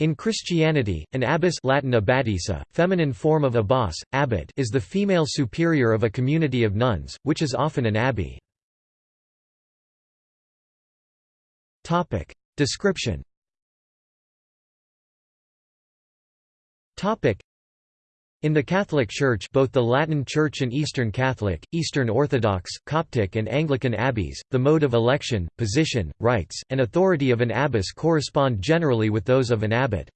In Christianity, an abbess Latin abbadissa, feminine form of abbas, abbot is the female superior of a community of nuns, which is often an abbey. Description in the Catholic Church both the Latin Church and Eastern Catholic, Eastern Orthodox, Coptic and Anglican abbeys, the mode of election, position, rights, and authority of an abbess correspond generally with those of an abbot.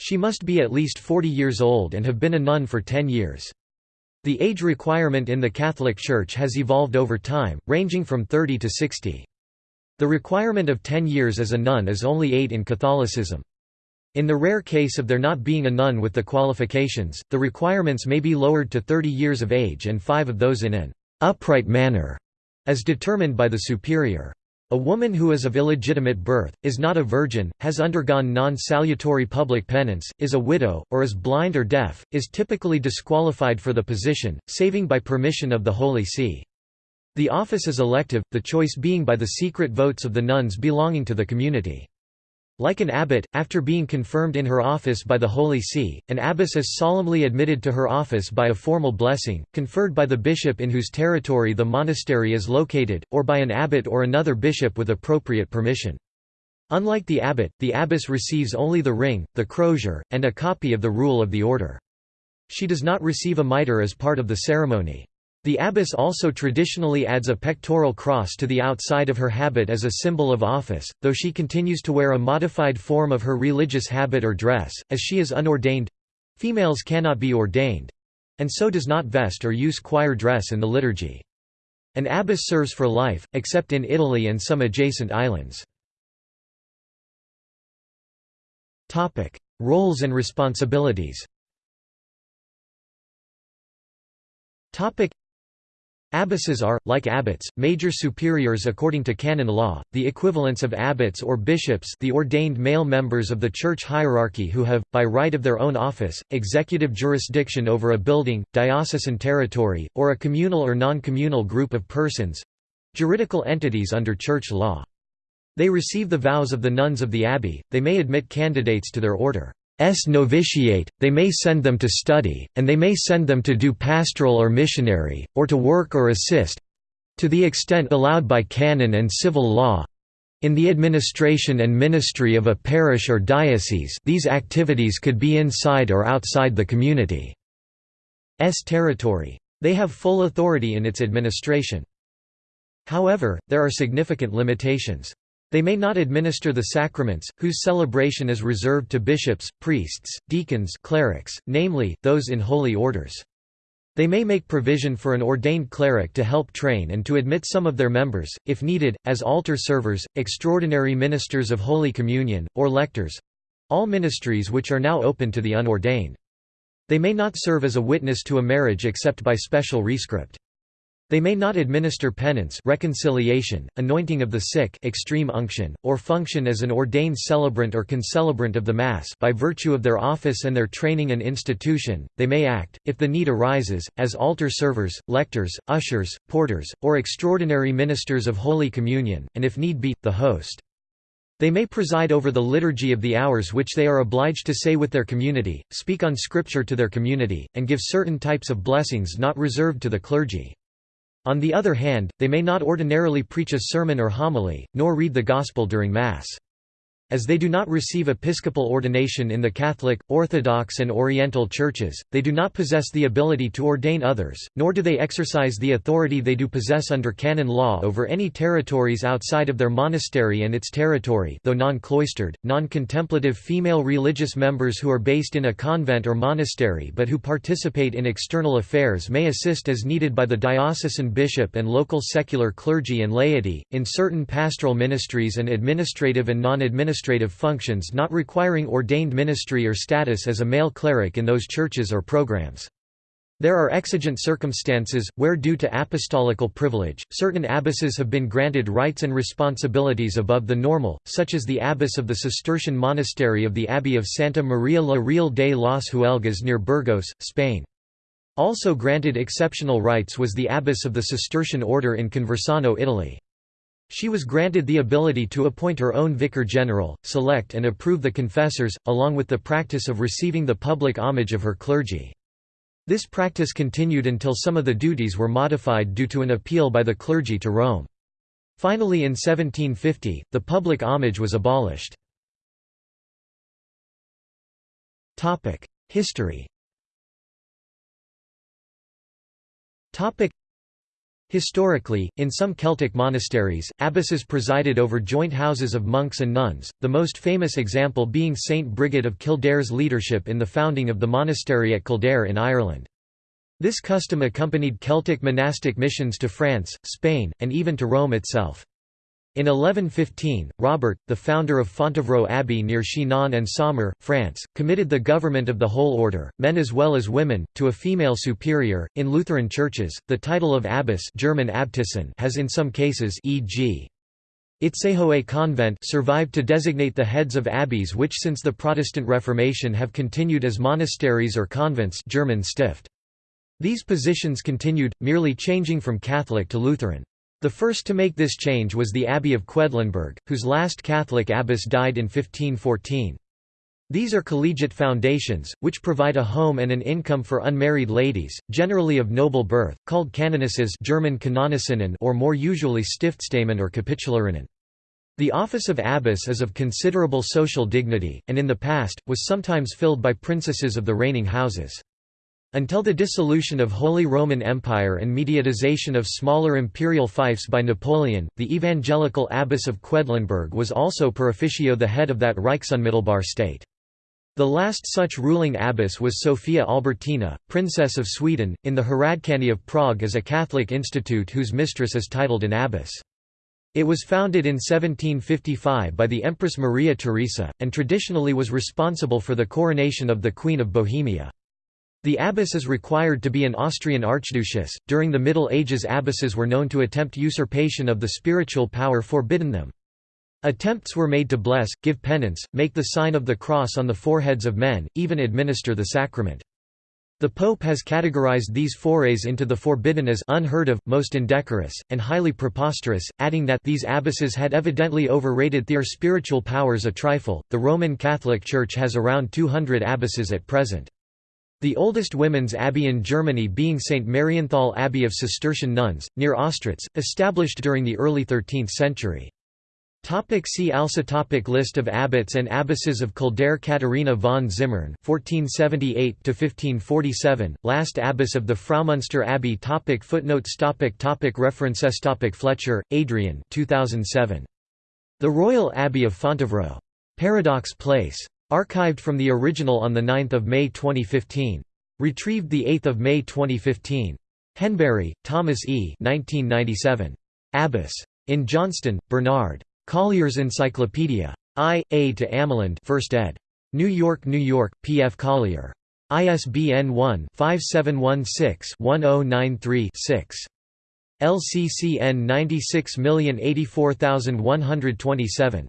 She must be at least 40 years old and have been a nun for 10 years. The age requirement in the Catholic Church has evolved over time, ranging from 30 to 60. The requirement of 10 years as a nun is only 8 in Catholicism. In the rare case of there not being a nun with the qualifications, the requirements may be lowered to 30 years of age and five of those in an upright manner, as determined by the superior. A woman who is of illegitimate birth, is not a virgin, has undergone non-salutary public penance, is a widow, or is blind or deaf, is typically disqualified for the position, saving by permission of the Holy See. The office is elective, the choice being by the secret votes of the nuns belonging to the community. Like an abbot, after being confirmed in her office by the Holy See, an abbess is solemnly admitted to her office by a formal blessing, conferred by the bishop in whose territory the monastery is located, or by an abbot or another bishop with appropriate permission. Unlike the abbot, the abbess receives only the ring, the crozier, and a copy of the rule of the order. She does not receive a mitre as part of the ceremony. The abbess also traditionally adds a pectoral cross to the outside of her habit as a symbol of office, though she continues to wear a modified form of her religious habit or dress, as she is unordained—females cannot be ordained—and so does not vest or use choir dress in the liturgy. An abbess serves for life, except in Italy and some adjacent islands. Roles and responsibilities Abbesses are, like abbots, major superiors according to canon law, the equivalents of abbots or bishops the ordained male members of the church hierarchy who have, by right of their own office, executive jurisdiction over a building, diocesan territory, or a communal or non-communal group of persons—juridical entities under church law. They receive the vows of the nuns of the abbey, they may admit candidates to their order. S novitiate, they may send them to study, and they may send them to do pastoral or missionary, or to work or assist—to the extent allowed by canon and civil law, in the administration and ministry of a parish or diocese these activities could be inside or outside the community's territory. They have full authority in its administration. However, there are significant limitations. They may not administer the sacraments, whose celebration is reserved to bishops, priests, deacons clerics, namely, those in holy orders. They may make provision for an ordained cleric to help train and to admit some of their members, if needed, as altar servers, extraordinary ministers of Holy Communion, or lectors—all ministries which are now open to the unordained. They may not serve as a witness to a marriage except by special rescript. They may not administer penance reconciliation, anointing of the sick extreme unction, or function as an ordained celebrant or concelebrant of the Mass by virtue of their office and their training and institution, they may act, if the need arises, as altar servers, lectors, ushers, porters, or extraordinary ministers of Holy Communion, and if need be, the host. They may preside over the liturgy of the hours which they are obliged to say with their community, speak on Scripture to their community, and give certain types of blessings not reserved to the clergy. On the other hand, they may not ordinarily preach a sermon or homily, nor read the Gospel during Mass. As they do not receive episcopal ordination in the Catholic, Orthodox and Oriental churches, they do not possess the ability to ordain others, nor do they exercise the authority they do possess under canon law over any territories outside of their monastery and its territory though non-cloistered, non-contemplative female religious members who are based in a convent or monastery but who participate in external affairs may assist as needed by the diocesan bishop and local secular clergy and laity, in certain pastoral ministries and administrative and non-administrative administrative functions not requiring ordained ministry or status as a male cleric in those churches or programs. There are exigent circumstances, where due to apostolical privilege, certain abbesses have been granted rights and responsibilities above the normal, such as the abbess of the Cistercian monastery of the Abbey of Santa Maria la Real de las Huelgas near Burgos, Spain. Also granted exceptional rights was the abbess of the Cistercian order in Conversano Italy. She was granted the ability to appoint her own vicar general, select and approve the confessors, along with the practice of receiving the public homage of her clergy. This practice continued until some of the duties were modified due to an appeal by the clergy to Rome. Finally in 1750, the public homage was abolished. History Historically, in some Celtic monasteries, abbesses presided over joint houses of monks and nuns, the most famous example being Saint Brigid of Kildare's leadership in the founding of the monastery at Kildare in Ireland. This custom accompanied Celtic monastic missions to France, Spain, and even to Rome itself. In 1115, Robert, the founder of Fontevraud Abbey near Chinon and Saumur, France, committed the government of the whole order, men as well as women, to a female superior. In Lutheran churches, the title of abbess German Abtissin has in some cases e.g. Itzehoe convent survived to designate the heads of abbeys which since the Protestant Reformation have continued as monasteries or convents German Stift. These positions continued, merely changing from Catholic to Lutheran. The first to make this change was the Abbey of Quedlinburg, whose last Catholic abbess died in 1514. These are collegiate foundations, which provide a home and an income for unmarried ladies, generally of noble birth, called canonesses German or more usually Stiftsdamen or Kapitularinnen. The office of abbess is of considerable social dignity, and in the past, was sometimes filled by princesses of the reigning houses. Until the dissolution of Holy Roman Empire and mediatization of smaller imperial fiefs by Napoleon, the evangelical abbess of Quedlinburg was also per officio the head of that Reichsunmittelbar state. The last such ruling abbess was Sophia Albertina, Princess of Sweden, in the Hradčany of Prague as a Catholic institute whose mistress is titled an abbess. It was founded in 1755 by the Empress Maria Theresa, and traditionally was responsible for the coronation of the Queen of Bohemia. The abbess is required to be an Austrian archduchess. During the Middle Ages, abbesses were known to attempt usurpation of the spiritual power forbidden them. Attempts were made to bless, give penance, make the sign of the cross on the foreheads of men, even administer the sacrament. The Pope has categorized these forays into the forbidden as unheard of, most indecorous, and highly preposterous, adding that these abbesses had evidently overrated their spiritual powers a trifle. The Roman Catholic Church has around 200 abbesses at present. The oldest women's abbey in Germany being St. Marienthal Abbey of Cistercian nuns, near Ostritz, established during the early 13th century. Topic see also topic List of abbots and abbesses of Kildare Katharina von Zimmern (1478–1547), last abbess of the Fraumünster Abbey. Topic footnotes. Topic topic References. Topic Fletcher, Adrian. 2007. The Royal Abbey of Fontevraud. Paradox Place. Archived from the original on 9 May 2015. Retrieved 8 May 2015. Henbury, Thomas E. 1997. Abbess. In Johnston, Bernard. Collier's Encyclopedia. I. A. to Ameland 1st ed. New York, New York, P. F. Collier. ISBN 1-5716-1093-6. LCCN 96084127.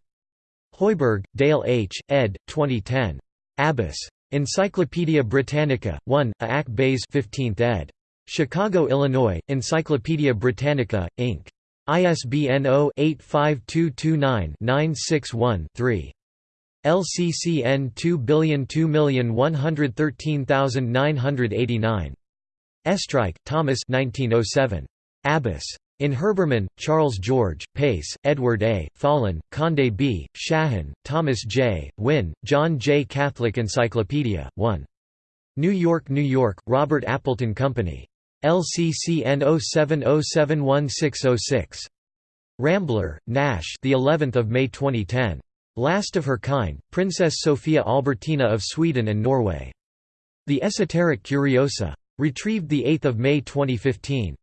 Hoiberg, Dale H., ed. 2010. Abbess. Encyclopædia Britannica, 1, A. Bays 15th ed. Chicago, Illinois, Encyclopædia Britannica, Inc. ISBN 0-85229-961-3. LCCN 202113989. Oestreich, Thomas 1907. Abbess. In Herbermann, Charles George, Pace, Edward A., Follen, Conde B., Shahan, Thomas J., Wynne, John J. Catholic Encyclopedia, 1. New York, New York, Robert Appleton Company. LCCN 07071606. Rambler, Nash the 11th of May 2010. Last of her kind, Princess Sophia Albertina of Sweden and Norway. The Esoteric Curiosa. Retrieved 8 May 2015.